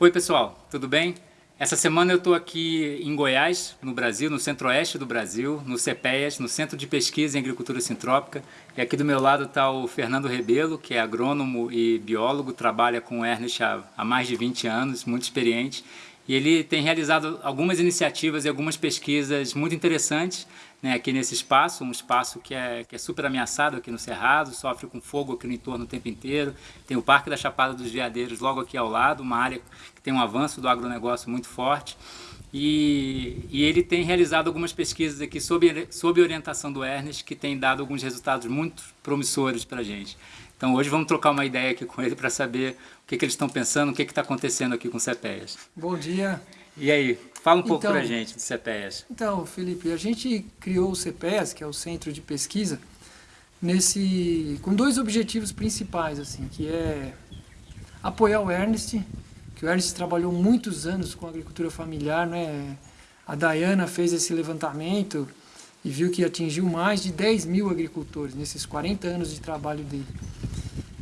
Oi pessoal, tudo bem? Essa semana eu estou aqui em Goiás, no Brasil, no centro-oeste do Brasil, no CEPEAS, no Centro de Pesquisa em Agricultura Sintrópica. E aqui do meu lado está o Fernando Rebelo, que é agrônomo e biólogo, trabalha com Ernest há, há mais de 20 anos, muito experiente. E ele tem realizado algumas iniciativas e algumas pesquisas muito interessantes né, aqui nesse espaço, um espaço que é, que é super ameaçado aqui no Cerrado, sofre com fogo aqui no entorno o tempo inteiro. Tem o Parque da Chapada dos Veadeiros logo aqui ao lado, uma área que tem um avanço do agronegócio muito forte. E, e, ele tem realizado algumas pesquisas aqui sob, sob orientação do Ernest, que tem dado alguns resultados muito promissores para a gente. Então hoje vamos trocar uma ideia aqui com ele para saber o que, que eles estão pensando, o que está acontecendo aqui com o CEPEAS. Bom dia. E aí, fala um pouco então, para a gente do CEPEAS. Então, Felipe, a gente criou o CEPEAS, que é o Centro de Pesquisa, nesse, com dois objetivos principais, assim, que é apoiar o Ernest, que o Ernest trabalhou muitos anos com agricultura familiar, né? A Dayana fez esse levantamento e viu que atingiu mais de 10 mil agricultores nesses 40 anos de trabalho dele.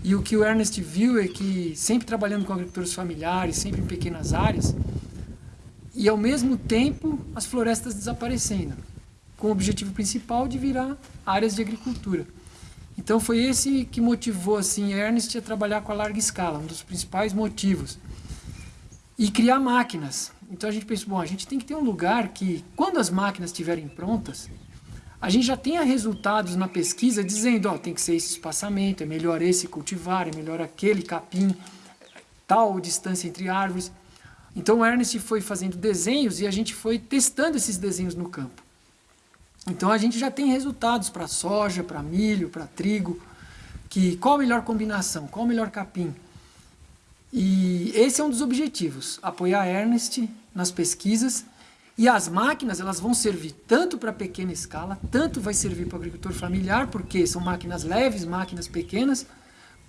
E o que o Ernest viu é que, sempre trabalhando com agricultores familiares, sempre em pequenas áreas, e ao mesmo tempo as florestas desaparecendo, com o objetivo principal de virar áreas de agricultura. Então foi esse que motivou assim Ernest a trabalhar com a larga escala, um dos principais motivos. E criar máquinas. Então a gente pensou, bom, a gente tem que ter um lugar que, quando as máquinas estiverem prontas, a gente já tenha resultados na pesquisa dizendo, ó, tem que ser esse espaçamento, é melhor esse cultivar, é melhor aquele capim, tal distância entre árvores. Então o Ernest foi fazendo desenhos e a gente foi testando esses desenhos no campo. Então a gente já tem resultados para soja, para milho, para trigo, que qual a melhor combinação, qual o melhor capim. E esse é um dos objetivos, apoiar Ernest nas pesquisas e as máquinas elas vão servir tanto para pequena escala, tanto vai servir para o agricultor familiar, porque são máquinas leves, máquinas pequenas,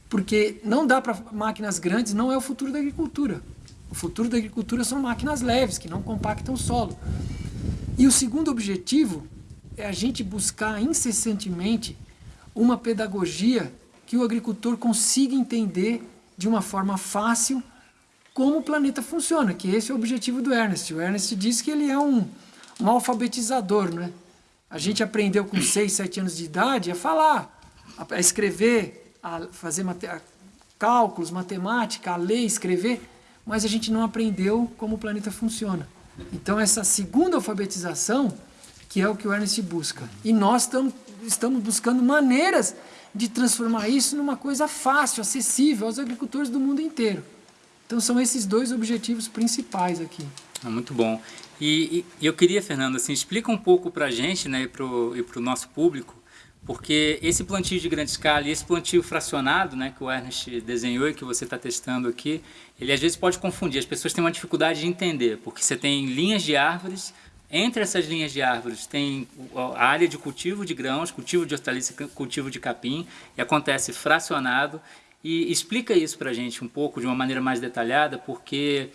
porque não dá para máquinas grandes, não é o futuro da agricultura. O futuro da agricultura são máquinas leves, que não compactam o solo. E o segundo objetivo é a gente buscar incessantemente uma pedagogia que o agricultor consiga entender de uma forma fácil como o planeta funciona, que esse é o objetivo do Ernest. O Ernest diz que ele é um, um alfabetizador, né? A gente aprendeu com 6, 7 anos de idade a falar, a escrever, a fazer mate cálculos, matemática, a ler, escrever, mas a gente não aprendeu como o planeta funciona. Então essa segunda alfabetização, que é o que o Ernest busca. E nós tam, estamos buscando maneiras de transformar isso numa coisa fácil, acessível aos agricultores do mundo inteiro. Então são esses dois objetivos principais aqui. Ah, muito bom. E, e, eu queria, Fernando, assim, explica um pouco para a gente né, e para o nosso público, porque esse plantio de grande escala e esse plantio fracionado né, que o Ernest desenhou e que você está testando aqui, ele às vezes pode confundir, as pessoas têm uma dificuldade de entender, porque você tem linhas de árvores, entre essas linhas de árvores tem a área de cultivo de grãos, cultivo de hortaliça, cultivo de capim, e acontece fracionado, e explica isso para a gente um pouco, de uma maneira mais detalhada, porque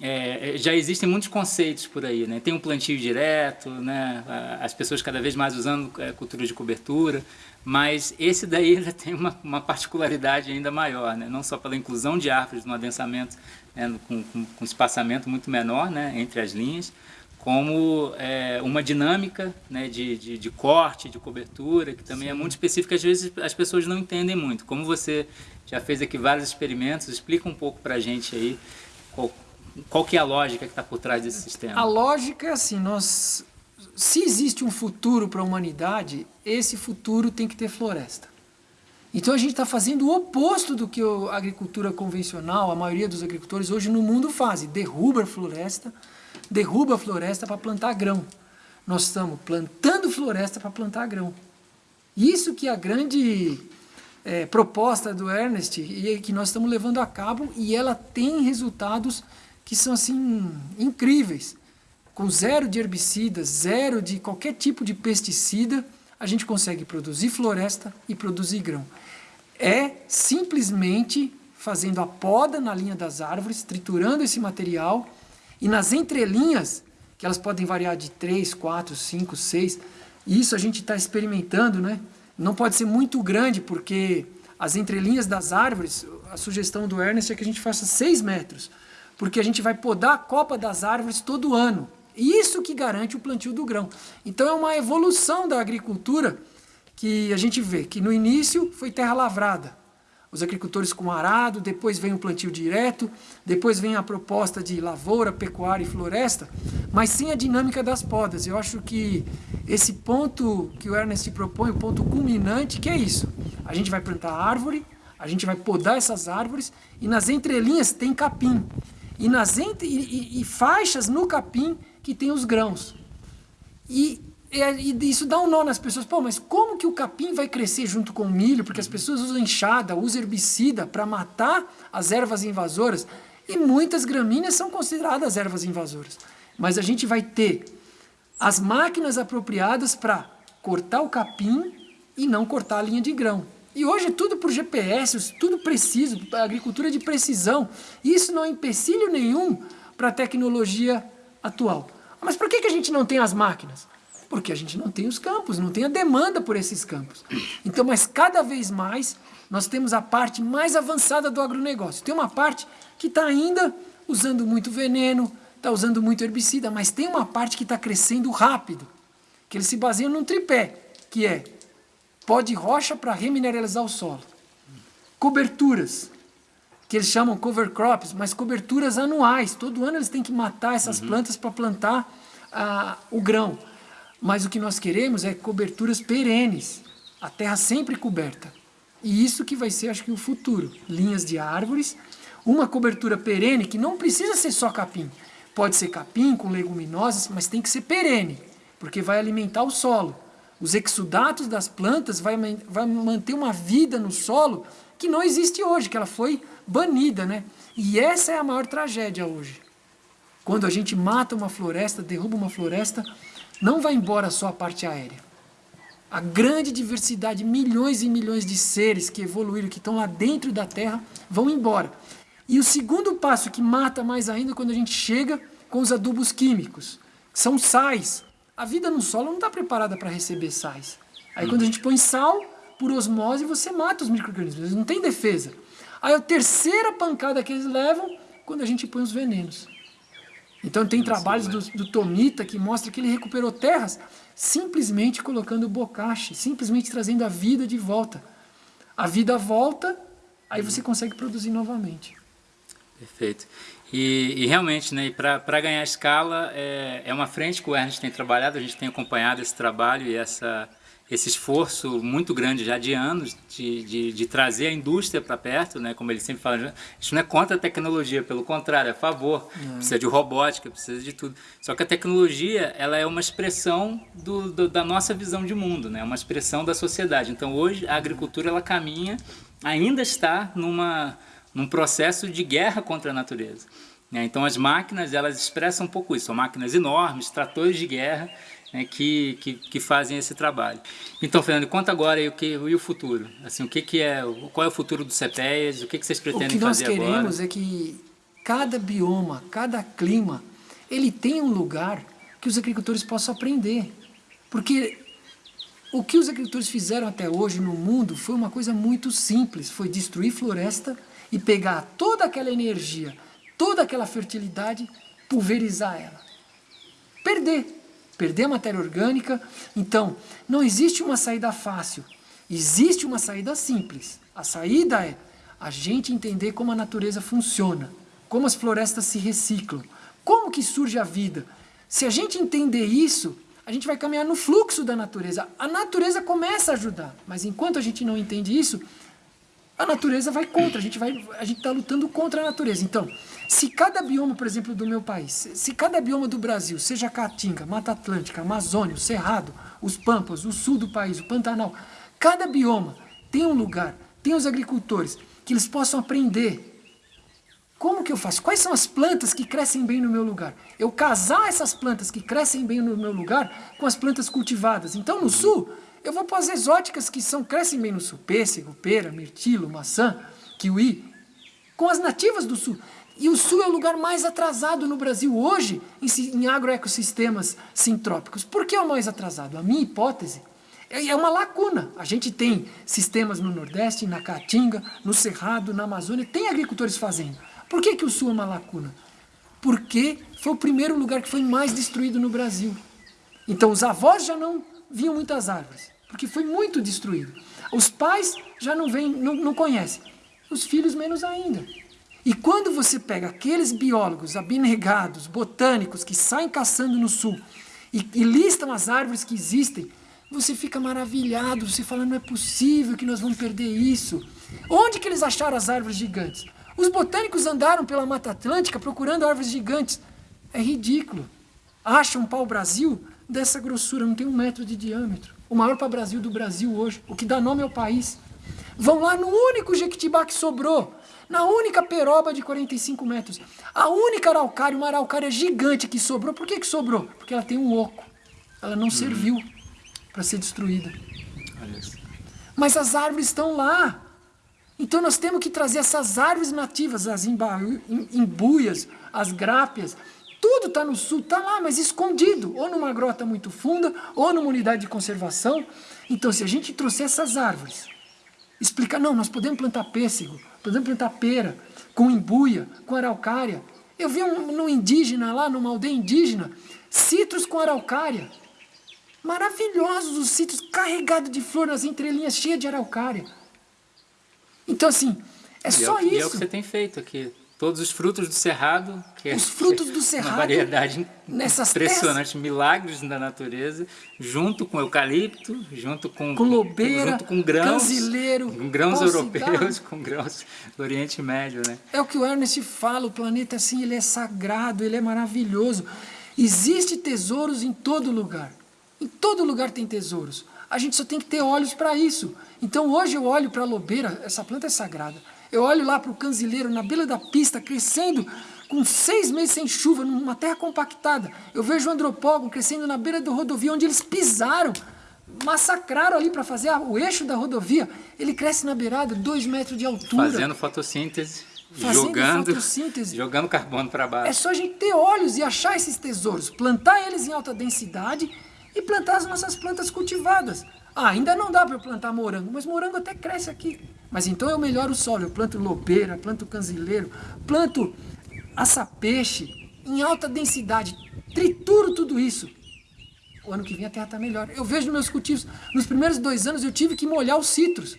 é, já existem muitos conceitos por aí, né? Tem um plantio direto, né? As pessoas cada vez mais usando é, cultura de cobertura, mas esse daí tem uma, uma, particularidade ainda maior, né? Não só pela inclusão de árvores no adensamento, né? com, com, com espaçamento muito menor, né? Entre as linhas, como é, uma dinâmica né, de, de, de, corte, de cobertura, que também é Sim. é muito específica, às vezes as pessoas não entendem muito. Como você já fez aqui vários experimentos, explica um pouco para a gente aí qual, qual que é a lógica que está por trás desse sistema. A lógica é assim, nós, se existe um futuro para a humanidade, esse futuro tem que ter floresta. Então a gente está fazendo o oposto do que a agricultura convencional, a maioria dos agricultores hoje no mundo fazem, derruba a floresta, derruba a floresta para plantar grão. Nós estamos plantando floresta para plantar grão. Isso que é a grande é, proposta do Ernest e que nós estamos levando a cabo e ela tem resultados que são assim incríveis. Com zero de herbicidas, zero de qualquer tipo de pesticida, a gente consegue produzir floresta e produzir grão. É simplesmente fazendo a poda na linha das árvores, triturando esse material e nas entrelinhas, que elas podem variar de 3, 4, 5, 6, isso a gente está experimentando, né? Não pode ser muito grande, porque as entrelinhas das árvores, a sugestão do Ernest é que a gente faça 6 metros, porque a gente vai podar a copa das árvores todo ano. Isso que garante o plantio do grão. Então é uma evolução da agricultura que a gente vê que no início foi terra lavrada. Os agricultores com arado, depois vem o plantio direto, depois vem a proposta de lavoura, pecuária e floresta, mas sem a dinâmica das podas. Eu acho que esse ponto que o Ernest propõe, o ponto culminante, que é isso. A gente vai plantar árvore, a gente vai podar essas árvores e nas entrelinhas tem capim. E, nas entre, e, e, e faixas no capim que tem os grãos. E, e, isso dá um nó nas pessoas. Pô, mas como que o capim vai crescer junto com o milho? Porque as pessoas usam enxada, usam herbicida para matar as ervas invasoras. E muitas gramíneas são consideradas ervas invasoras. Mas a gente vai ter as máquinas apropriadas para cortar o capim e não cortar a linha de grão. E hoje é tudo por GPS, tudo preciso, agricultura de precisão. Isso não é empecilho nenhum para a tecnologia atual. Mas por que, que a gente não tem as máquinas? Porque a gente não tem os campos, não tem a demanda por esses campos. Então, mas cada vez mais nós temos a parte mais avançada do agronegócio. Tem uma parte que está ainda usando muito veneno, está usando muito herbicida, mas tem uma parte que está crescendo rápido, que eles se baseiam num tripé, que é pó de rocha para remineralizar o solo. Coberturas, que eles chamam cover crops, mas coberturas anuais. Todo ano eles têm que matar essas uhum. plantas para plantar ah, o grão. Mas o que nós queremos é coberturas perenes, a terra sempre coberta. E isso que vai ser, acho que, o futuro. Linhas de árvores, uma cobertura perene que não precisa ser só capim. Pode ser capim com leguminosas, mas tem que ser perene, porque vai alimentar o solo os exudatos das plantas vai, vai manter uma vida no solo que não existe hoje, que ela foi banida, né? E essa é a maior tragédia hoje. Quando a gente mata uma floresta, derruba uma floresta, não vai embora só a parte aérea. A grande diversidade, milhões e milhões de seres que evoluíram, que estão lá dentro da Terra, vão embora. E o segundo passo que mata mais ainda é quando a gente chega com os adubos químicos. São sais, a vida no solo não está preparada para receber sais. Aí quando a gente põe sal, por osmose, você mata os micro-organismos, eles não têm defesa. Aí a terceira pancada que eles levam, quando a gente põe os venenos. Então tem trabalhos do, do Tomita que mostra que ele recuperou terras simplesmente colocando bocache, simplesmente trazendo a vida de volta. A vida volta, aí você consegue produzir novamente. Perfeito. E, e realmente, né, para ganhar escala, é, é uma frente que o Ernest tem trabalhado, a gente tem acompanhado esse trabalho e essa, esse esforço muito grande já de anos de, de, de trazer a indústria para perto, né? como ele sempre fala, a gente não é contra a tecnologia, pelo contrário, é a favor, é. precisa de robótica, precisa de tudo. Só que a tecnologia ela é uma expressão do, do, da nossa visão de mundo, né? uma expressão da sociedade. Então hoje a agricultura ela caminha, ainda está numa num processo de guerra contra a natureza. Né? Então as máquinas elas expressam um pouco isso, são máquinas enormes, tratores de guerra né, que, que, que, fazem esse trabalho. Então, Fernando, conta agora o que e o futuro. Assim, o que, que é, qual é o futuro do CEPES, o que, que vocês pretendem fazer agora? O que nós queremos agora? é que cada bioma, cada clima, ele tem um lugar que os agricultores possam aprender. Porque o que os agricultores fizeram até hoje no mundo foi uma coisa muito simples, foi destruir floresta e pegar toda aquela energia, toda aquela fertilidade, pulverizar ela. Perder. Perder a matéria orgânica. Então, não existe uma saída fácil. Existe uma saída simples. A saída é a gente entender como a natureza funciona, como as florestas se reciclam, como que surge a vida. Se a gente entender isso, a gente vai caminhar no fluxo da natureza. A natureza começa a ajudar, mas enquanto a gente não entende isso, a natureza vai contra, a gente está lutando contra a natureza. Então, se cada bioma, por exemplo, do meu país, se cada bioma do Brasil, seja Caatinga, Mata Atlântica, Amazônia, o Cerrado, os Pampas, o sul do país, o Pantanal, cada bioma tem um lugar, tem os agricultores, que eles possam aprender. Como que eu faço? Quais são as plantas que crescem bem no meu lugar? Eu casar essas plantas que crescem bem no meu lugar com as plantas cultivadas. Então, no sul, eu vou para as exóticas que são, crescem bem no sul, pêssego, pera, mirtilo, maçã, kiwi, com as nativas do sul. E o sul é o lugar mais atrasado no Brasil hoje em, em agroecossistemas sintrópicos. Por que é o mais atrasado? A minha hipótese é, é uma lacuna. A gente tem sistemas no Nordeste, na Caatinga, no Cerrado, na Amazônia, tem agricultores fazendo. Por que, que o sul é uma lacuna? Porque foi o primeiro lugar que foi mais destruído no Brasil. Então os avós já não viam muitas árvores, porque foi muito destruído. Os pais já não, vêm, não, não conhecem, os filhos menos ainda. E quando você pega aqueles biólogos abnegados, botânicos, que saem caçando no sul e, e listam as árvores que existem, você fica maravilhado, você fala, não é possível que nós vamos perder isso. Onde que eles acharam as árvores gigantes? Os botânicos andaram pela Mata Atlântica procurando árvores gigantes. É ridículo. Acham um pau-brasil dessa grossura, não tem um metro de diâmetro. O maior pau-brasil do Brasil hoje, o que dá nome ao país. Vão lá no único jequitibá que sobrou, na única peroba de 45 metros. A única araucária, uma araucária gigante que sobrou. Por que, que sobrou? Porque ela tem um oco. Ela não hum. serviu para ser destruída. Mas as árvores estão lá. Então nós temos que trazer essas árvores nativas, as imbuias, as grápias, tudo está no sul, está lá, mas escondido, ou numa grota muito funda, ou numa unidade de conservação. Então se a gente trouxer essas árvores, explicar, não, nós podemos plantar pêssego, podemos plantar pera, com imbuia, com araucária. Eu vi um, no indígena lá, numa aldeia indígena, citros com araucária. Maravilhosos os sítios carregados de flor nas entrelinhas, cheias de araucária. Então, assim, é e só é, isso. E é o que você tem feito aqui. Todos os frutos do cerrado. Que os frutos do cerrado. Uma variedade nessas impressionante, milagres da natureza, junto com eucalipto, junto com, com lobeira, junto com grãos, canzileiro, com grãos europeus, com grãos do Oriente Médio, né? É o que o Ernest fala, o planeta assim, ele é sagrado, ele é maravilhoso. Existe tesouros em todo lugar. Em todo lugar tem tesouros. A gente só tem que ter olhos para isso. Então hoje eu olho para a lobeira, essa planta é sagrada. Eu olho lá para o canzileiro na beira da pista, crescendo com seis meses sem chuva, numa terra compactada. Eu vejo o andropógon crescendo na beira da rodovia, onde eles pisaram, massacraram ali para fazer o eixo da rodovia. Ele cresce na beirada, dois metros de altura. Fazendo fotossíntese. Fazendo jogando, fotossíntese. jogando carbono para baixo. É só a gente ter olhos e achar esses tesouros, plantar eles em alta densidade e plantar as nossas plantas cultivadas. Ah, ainda não dá para eu plantar morango, mas morango até cresce aqui. Mas então eu melhoro o solo, eu planto lobeira, planto canzileiro, planto açapeixe em alta densidade, trituro tudo isso. O ano que vem a terra está melhor. Eu vejo meus cultivos, nos primeiros dois anos eu tive que molhar os citros.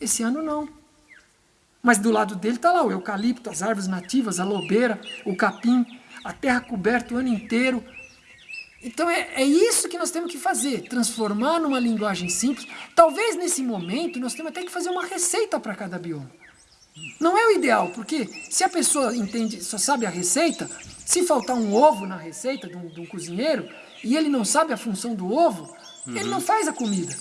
Esse ano não. Mas do lado dele está lá o eucalipto, as árvores nativas, a lobeira, o capim, a terra coberta o ano inteiro, então é, é isso que nós temos que fazer, transformar numa linguagem simples. Talvez nesse momento nós temos até que fazer uma receita para cada bioma. Não é o ideal, porque se a pessoa entende, só sabe a receita, se faltar um ovo na receita de um, de um cozinheiro e ele não sabe a função do ovo, uhum. ele não faz a comida.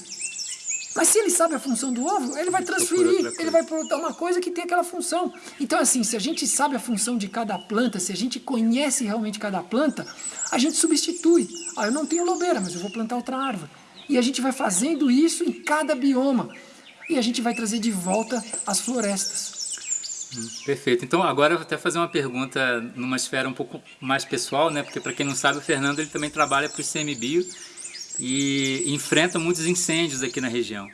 Mas se ele sabe a função do ovo, ele vai transferir, ele vai produzir uma coisa que tem aquela função. Então assim, se a gente sabe a função de cada planta, se a gente conhece realmente cada planta, a gente substitui. Ah, eu não tenho lobeira, mas eu vou plantar outra árvore. E a gente vai fazendo isso em cada bioma. E a gente vai trazer de volta as florestas. Perfeito. Então agora eu vou até fazer uma pergunta numa esfera um pouco mais pessoal, né? Porque para quem não sabe, o Fernando ele também trabalha para o ICMBio e enfrenta muitos incêndios aqui na região.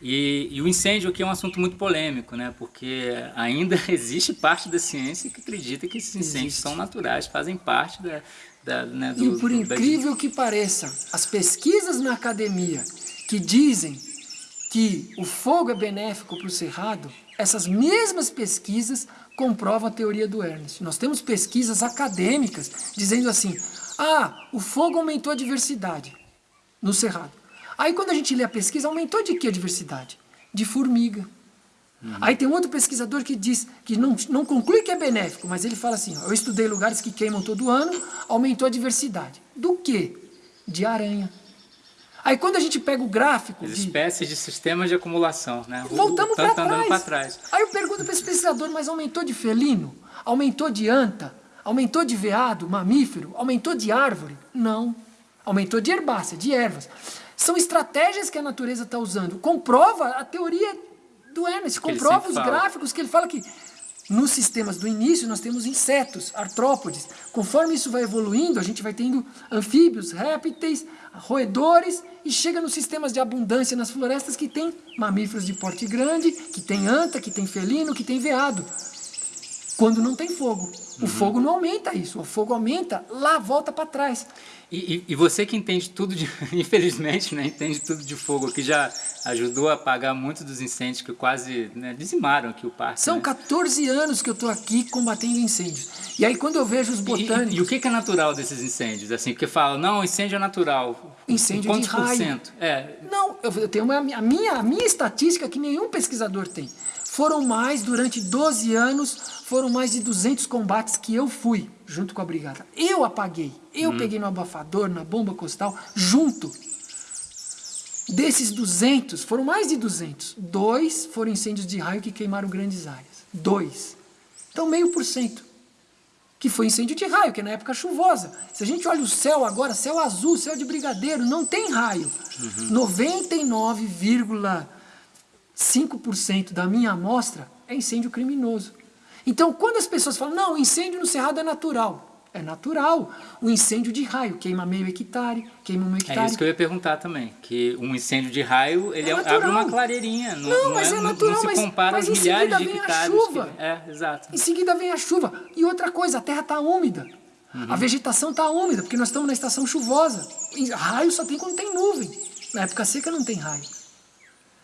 E, e, o incêndio aqui é um assunto muito polêmico, né? Porque ainda existe parte da ciência que acredita que esses incêndios existe. são naturais, fazem parte da, da, né, do, e por incrível da... que pareça, as pesquisas na academia que dizem que o fogo é benéfico para o cerrado, essas mesmas pesquisas comprovam a teoria do Ernest. Nós temos pesquisas acadêmicas dizendo assim, ah, o fogo aumentou a diversidade no cerrado. Aí quando a gente lê a pesquisa, aumentou de que a diversidade? De formiga, Uhum. Aí tem outro pesquisador que diz que não, não conclui que é benéfico, mas ele fala assim, ó, eu estudei lugares que queimam todo ano, aumentou a diversidade. Do que? De aranha. Aí quando a gente pega o gráfico... As de... espécies de sistemas de acumulação, né? Voltamos para trás. trás. Aí eu pergunto para esse pesquisador, mas aumentou de felino? Aumentou de anta? Aumentou de veado, mamífero? Aumentou de árvore? Não. Aumentou de herbácea, de ervas. São estratégias que a natureza está usando. Comprova a teoria do Ernest, comprova os fala. gráficos que ele fala que nos sistemas do início nós temos insetos, artrópodes. Conforme isso vai evoluindo, a gente vai tendo anfíbios, répteis, roedores e chega nos sistemas de abundância nas florestas que tem mamíferos de porte grande, que tem anta, que tem felino, que tem veado. quando não tem fogo. O uhum. fogo não aumenta isso, o fogo aumenta lá, volta para trás. E, e, e, você que entende tudo, de, infelizmente, né, entende tudo de fogo, que já ajudou a apagar muitos dos incêndios que quase né, dizimaram aqui o parque. São né? 14 anos que eu estou aqui combatendo incêndios. E aí quando eu vejo os botânicos... E, e, o que é natural desses incêndios? Assim, porque falam, não, incêndio é natural. Incêndio Quantos de raio. por cento? É. Não, eu tenho uma, a, minha, a minha estatística que nenhum pesquisador tem. Foram mais, durante 12 anos, foram mais de 200 combates que eu fui, junto com a brigada. Eu apaguei, eu hum. peguei no abafador, na bomba costal, junto. Desses 200, foram mais de 200, dois foram incêndios de raio que queimaram grandes áreas. Dois. Então, meio por cento. Que foi incêndio de raio, que é na época chuvosa. Se a gente olha o céu agora, céu azul, céu de brigadeiro, não tem raio. Uhum. 99, 5% da minha amostra é incêndio criminoso. Então, quando as pessoas falam, não, o incêndio no cerrado é natural. É natural. O incêndio de raio queima meio hectare, queima um hectare. É isso que eu ia perguntar também, que um incêndio de raio, ele é abre uma clareirinha. Não, não, mas não é, é natural, não, se compara mas, mas de hectares. Vem a chuva. Que... É, exato. Em seguida vem a chuva. E outra coisa, a terra está úmida. Uhum. A vegetação está úmida, porque nós estamos na estação chuvosa. Raio só tem quando tem nuvem. Na época seca não tem raio.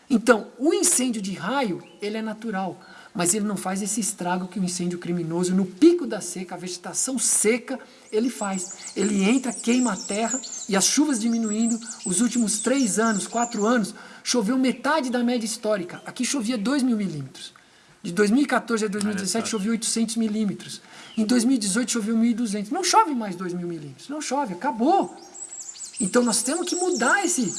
Então, o incêndio de raio, ele é natural, mas ele não faz esse estrago que o incêndio criminoso, no pico da seca, a vegetação seca, ele faz. Ele entra, queima a terra e as chuvas diminuindo. Os últimos três anos, quatro anos, choveu metade da média histórica. Aqui chovia 2 mil milímetros. De 2014 a 2017 choveu 800 milímetros. Em 2018 choveu 1.200. Não chove mais 2 mil milímetros. Não chove, acabou. Então nós temos que mudar esse,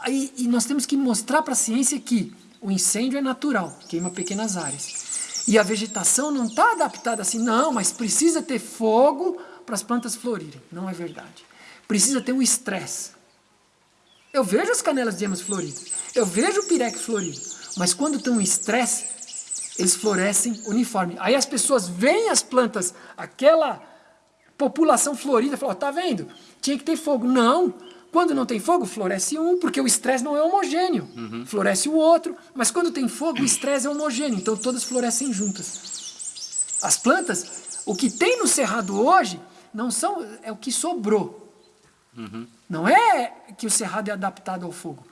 Aí, e nós temos que mostrar para a ciência que o incêndio é natural, queima pequenas áreas. E a vegetação não está adaptada assim, não, mas precisa ter fogo para as plantas florirem. Não é verdade. Precisa ter um estresse. Eu vejo as canelas de emas floridas, eu vejo o pireque florido, mas quando tem um estresse, eles florescem uniforme. Aí as pessoas veem as plantas, aquela população florida, falam, oh, tá vendo? Tinha que ter fogo. Não, quando não tem fogo, floresce um, porque o estresse não é homogêneo. Uhum. Floresce o outro, mas quando tem fogo, o estresse é homogêneo, então todas florescem juntas. As plantas, o que tem no cerrado hoje, não são, é o que sobrou. Uhum. Não é que o cerrado é adaptado ao fogo.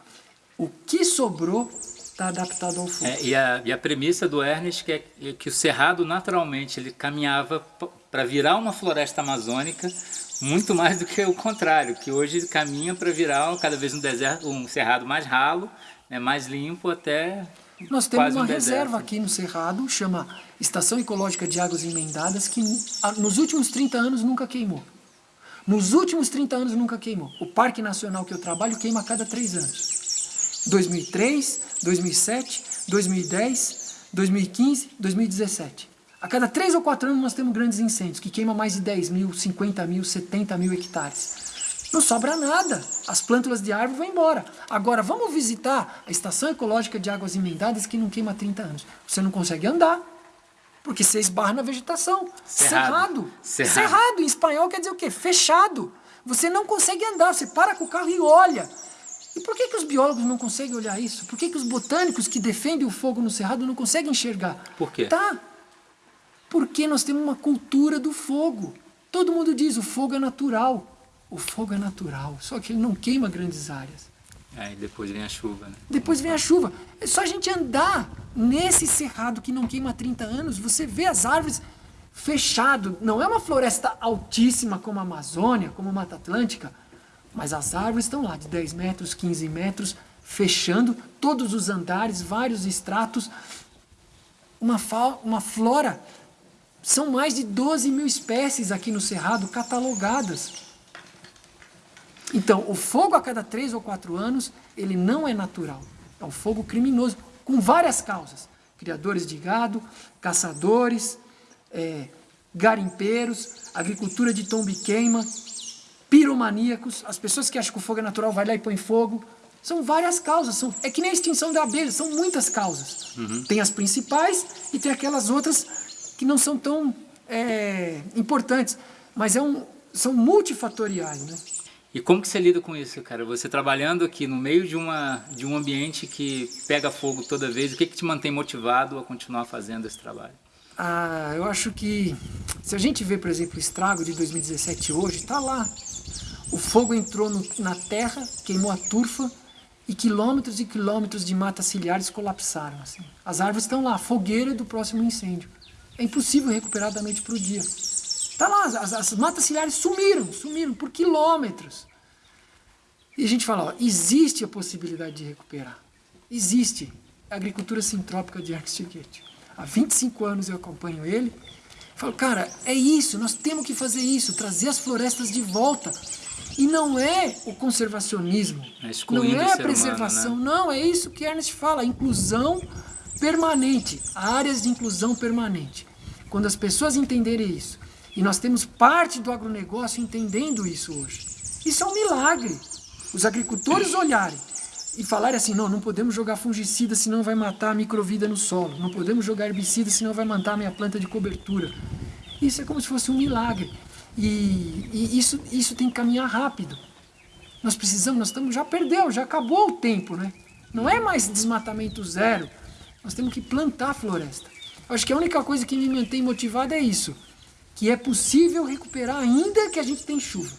O que sobrou está adaptado ao fogo. É, e, a, e, a, premissa do Ernest que é que o cerrado naturalmente ele caminhava para virar uma floresta amazônica muito mais do que o contrário, que hoje caminha para virar cada vez um deserto, um cerrado mais ralo, né, mais limpo até Nós temos uma um reserva aqui no cerrado, chama Estação Ecológica de Águas Emendadas, que nos últimos 30 anos nunca queimou. Nos últimos 30 anos nunca queimou. O Parque Nacional que eu trabalho queima a cada 3 anos. 2003, 2007, 2010, 2015, 2017. A cada 3 ou 4 anos nós temos grandes incêndios, que queimam mais de 10 mil, 50 mil, 70 mil hectares. Não sobra nada, as plântulas de árvore vão embora. Agora, vamos visitar a Estação Ecológica de Águas Emendadas, que não queima há 30 anos. Você não consegue andar, porque você esbarra na vegetação. Cerrado. Cerrado. Cerrado. Cerrado, em espanhol quer dizer o quê? Fechado. Você não consegue andar, você para com o carro e olha. E por que, que os biólogos não conseguem olhar isso? Por que, que os botânicos que defendem o fogo no cerrado não conseguem enxergar? Por quê? Tá, porque nós temos uma cultura do fogo. Todo mundo diz, o fogo é natural. O fogo é natural, só que ele não queima grandes áreas. Aí depois vem a chuva, né? Depois vem a chuva. É só a gente andar nesse cerrado que não queima há 30 anos, você vê as árvores fechado. Não é uma floresta altíssima como a Amazônia, como a Mata Atlântica, mas as árvores estão lá de 10 metros, 15 metros, fechando todos os andares, vários estratos. Uma, uma flora são mais de 12 mil espécies aqui no Cerrado catalogadas. Então, o fogo a cada três ou quatro anos, ele não é natural. É um fogo criminoso, com várias causas. Criadores de gado, caçadores, é, garimpeiros, agricultura de tombe queima, piromaníacos, as pessoas que acham que o fogo é natural, vai lá e põe fogo. São várias causas, são, é que nem a extinção da abelha, são muitas causas. Uhum. Tem as principais e tem aquelas outras que não são tão é, importantes, mas é um, são multifatoriais, né? E como que você lida com isso, cara? Você trabalhando aqui no meio de, uma, de um ambiente que pega fogo toda vez, o que, que te mantém motivado a continuar fazendo esse trabalho? Ah, eu acho que se a gente vê, por exemplo, o estrago de 2017 hoje, está lá. O fogo entrou no, na terra, queimou a turfa e quilômetros e quilômetros de matas ciliares colapsaram. Assim. As árvores estão lá, fogueira do próximo incêndio. É impossível recuperar da noite para o dia. Está lá, as, as, matas ciliares sumiram, sumiram por quilômetros. E a gente fala, ó, existe a possibilidade de recuperar. Existe. A agricultura sintrópica de Ernst Goethe. Há 25 anos eu acompanho ele. Falo, cara, é isso, nós temos que fazer isso, trazer as florestas de volta. E não é o conservacionismo, é não é a preservação, humano, né? não, é isso que Ernest fala, inclusão permanente, áreas de inclusão permanente. Quando as pessoas entenderem isso, e nós temos parte do agronegócio entendendo isso hoje, isso é um milagre. Os agricultores olharem e falarem assim, não, não podemos jogar fungicida senão vai matar a microvida no solo, não podemos jogar herbicida senão vai matar a minha planta de cobertura. Isso é como se fosse um milagre. E, e isso, isso tem que caminhar rápido. Nós precisamos, nós estamos, já perdeu, já acabou o tempo, né? Não é mais desmatamento zero. Nós temos que plantar a floresta. Acho que a única coisa que me mantém motivado é isso. Que é possível recuperar ainda que a gente tem chuva.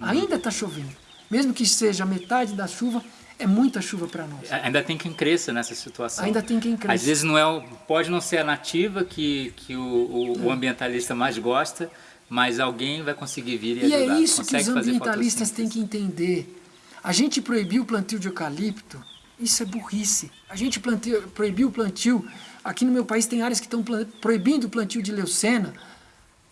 Ainda está chovendo. Mesmo que seja metade da chuva, é muita chuva para nós. Ainda tem quem cresça nessa situação. Ainda tem quem cresça. Às vezes não é, pode não ser a nativa que, que o, o, o ambientalista mais gosta, mas alguém vai conseguir vir e, e ajudar. E é isso Consegue que os ambientalistas têm que entender. A gente proibiu o plantio de eucalipto, isso é burrice. A gente plantio, proibiu o plantio, aqui no meu país tem áreas que estão proibindo o plantio de leucena,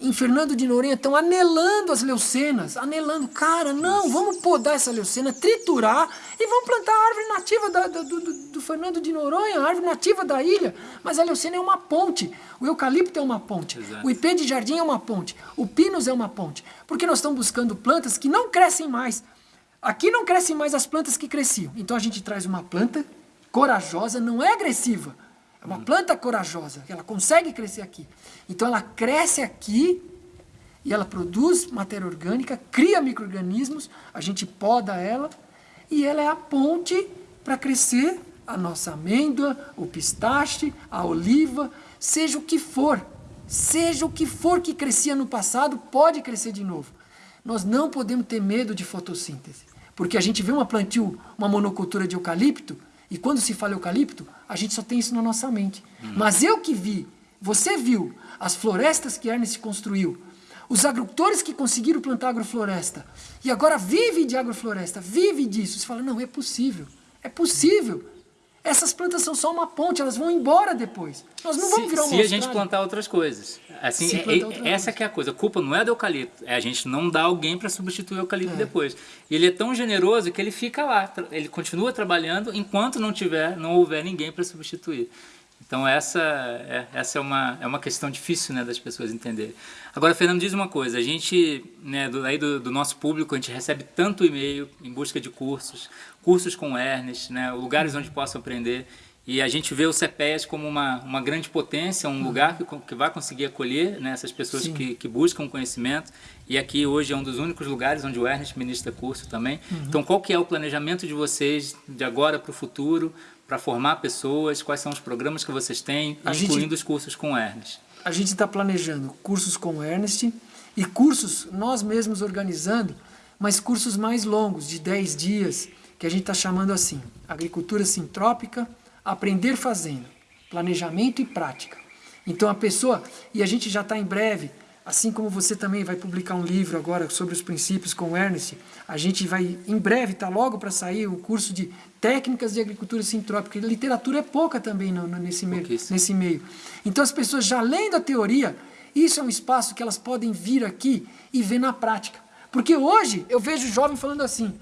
em Fernando de Noronha estão anelando as leucenas, anelando. Cara, não, vamos podar essa leucena, triturar e vamos plantar a árvore nativa da, do, do, do, Fernando de Noronha, a árvore nativa da ilha. Mas a leucena é uma ponte, o eucalipto é uma ponte, Exato. o ipê de jardim é uma ponte, o pinus é uma ponte. Porque nós estamos buscando plantas que não crescem mais. Aqui não crescem mais as plantas que cresciam. Então a gente traz uma planta corajosa, não é agressiva é uma planta corajosa, ela consegue crescer aqui. Então ela cresce aqui e ela produz matéria orgânica, cria micro-organismos, a gente poda ela e ela é a ponte para crescer a nossa amêndoa, o pistache, a oliva, seja o que for. Seja o que for que crescia no passado, pode crescer de novo. Nós não podemos ter medo de fotossíntese. Porque a gente vê uma plantio, uma monocultura de eucalipto, e quando se fala eucalipto, a gente só tem isso na nossa mente. Hum. Mas eu que vi, você viu, as florestas que Ernest construiu, os agricultores que conseguiram plantar agrofloresta, e agora vive de agrofloresta, vive disso. Você fala, não, é possível, é possível. Essas plantas são só uma ponte, elas vão embora depois. Nós não vamos virar uma Se a gente plantar outras coisas. Assim, é, é, essa que é a coisa. A culpa não é do eucalipto, é a gente não dá alguém para substituir o eucalipto é. depois. E ele é tão generoso que ele fica lá, ele continua trabalhando enquanto não tiver, não houver ninguém para substituir. Então essa é, essa é uma, é uma questão difícil né, das pessoas entenderem. Agora, Fernando, diz uma coisa, a gente, né, do, aí do, do nosso público, a gente recebe tanto e-mail em busca de cursos, cursos com Ernest, né, lugares onde possam aprender, e a gente vê o CPES como uma, uma grande potência, um lugar que, que vai conseguir acolher né, essas pessoas que, que buscam conhecimento. E aqui hoje é um dos únicos lugares onde o Ernest ministra curso também. Uhum. Então, qual que é o planejamento de vocês de agora para o futuro? Para formar pessoas? Quais são os programas que vocês têm, a incluindo gente, os cursos com o Ernest? A gente está planejando cursos com o Ernest e cursos nós mesmos organizando, mas cursos mais longos, de 10 dias, que a gente está chamando assim, agricultura sintrópica, aprender fazendo, planejamento e prática. Então a pessoa, e a gente já está em breve Assim como você também vai publicar um livro agora sobre os princípios com o Ernest, a gente vai, em breve, está logo para sair o curso de técnicas de agricultura sintrópica. A literatura é pouca também no, no, nesse, meio, nesse meio. Então as pessoas já lendo a teoria, isso é um espaço que elas podem vir aqui e ver na prática. Porque hoje eu vejo jovem falando assim,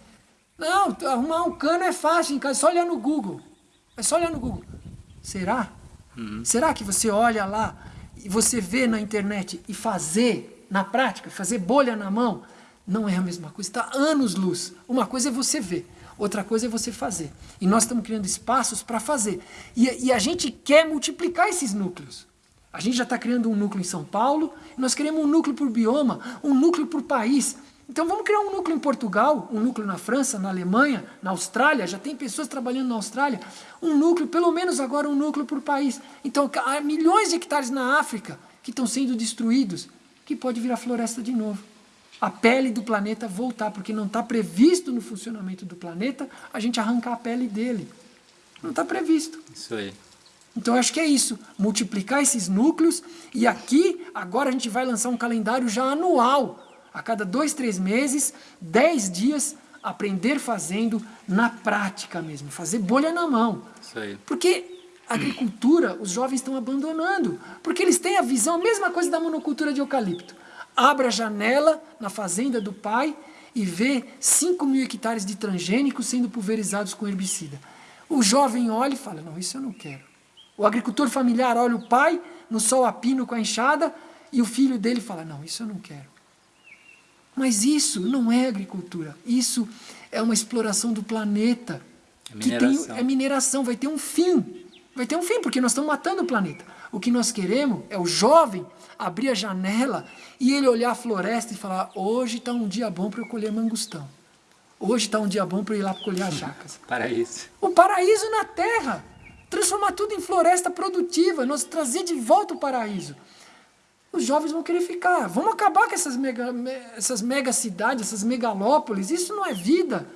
não, arrumar um cano é fácil em casa, é só olhar no Google. É só olhar no Google. Será? Uhum. Será que você olha lá e você vê na internet e fazer na prática, fazer bolha na mão, não é a mesma coisa, está anos luz. Uma coisa é você ver, outra coisa é você fazer. E nós estamos criando espaços para fazer. E, e, a gente quer multiplicar esses núcleos. A gente já está criando um núcleo em São Paulo, nós queremos um núcleo por bioma, um núcleo por país. Então vamos criar um núcleo em Portugal, um núcleo na França, na Alemanha, na Austrália, já tem pessoas trabalhando na Austrália, um núcleo, pelo menos agora um núcleo por país. Então há milhões de hectares na África que estão sendo destruídos, que pode virar floresta de novo. A pele do planeta voltar, porque não está previsto no funcionamento do planeta a gente arrancar a pele dele. Não está previsto. Isso aí. Então, eu acho que é isso, multiplicar esses núcleos e aqui, agora a gente vai lançar um calendário já anual, a cada dois, três meses, dez dias, aprender fazendo na prática mesmo, fazer bolha na mão. Isso aí. Porque a agricultura, os jovens estão abandonando, porque eles têm a visão, a mesma coisa da monocultura de eucalipto. Abre a janela na fazenda do pai e vê 5 mil hectares de transgênicos sendo pulverizados com herbicida. O jovem olha e fala, não, isso eu não quero. O agricultor familiar olha o pai no sol a pino com a enxada e o filho dele fala, não, isso eu não quero. Mas isso não é agricultura, isso é uma exploração do planeta. É mineração. Tem, é mineração, vai ter um fim. Vai ter um fim, porque nós estamos matando o planeta. O que nós queremos é o jovem abrir a janela e ele olhar a floresta e falar, hoje está um dia bom para eu colher mangostão. Hoje está um dia bom para eu ir lá colher as jacas. paraíso. O paraíso na terra. Transformar tudo em floresta produtiva, nós trazer de volta o paraíso. Os jovens vão querer ficar. Vamos acabar com essas mega, essas mega cidades, essas megalópolis. Isso não é vida.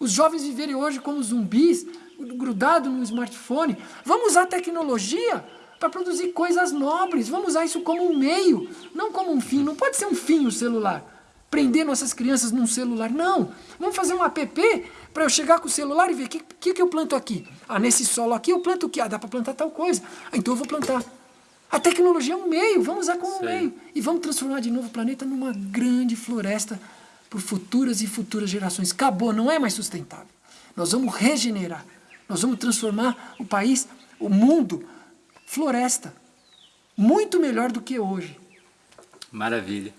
Os jovens viverem hoje como zumbis, grudados no smartphone. Vamos usar tecnologia para produzir coisas nobres. Vamos usar isso como um meio, não como um fim. Não pode ser um fim o celular. Prender nossas crianças num celular. Não. Vamos fazer um app para eu chegar com o celular e ver o que, que, que eu planto aqui. Ah, nesse solo aqui eu planto o quê? Ah, dá para plantar tal coisa. Ah, então eu vou plantar. A tecnologia é um meio, vamos usar como um meio. E vamos transformar de novo o planeta numa grande floresta por futuras e futuras gerações. Acabou, não é mais sustentável. Nós vamos regenerar. Nós vamos transformar o país, o mundo, floresta. Muito melhor do que hoje. Maravilha.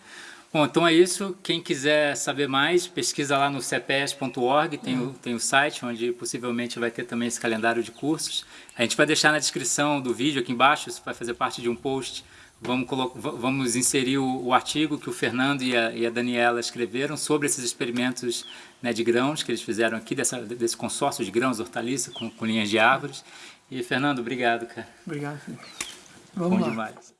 Bom, então é isso. Quem quiser saber mais, pesquisa lá no cps.org, tem, uhum. o, tem o site onde possivelmente vai ter também esse calendário de cursos. A gente vai deixar na descrição do vídeo aqui embaixo, isso vai fazer parte de um post. Vamos, vamos inserir o, o, artigo que o Fernando e a, e a Daniela escreveram sobre esses experimentos né, de grãos que eles fizeram aqui, dessa, desse consórcio de grãos, hortaliça, com, com linhas de árvores. E Fernando, obrigado, cara. Obrigado. Vamos Bom lá. demais.